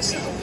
私は。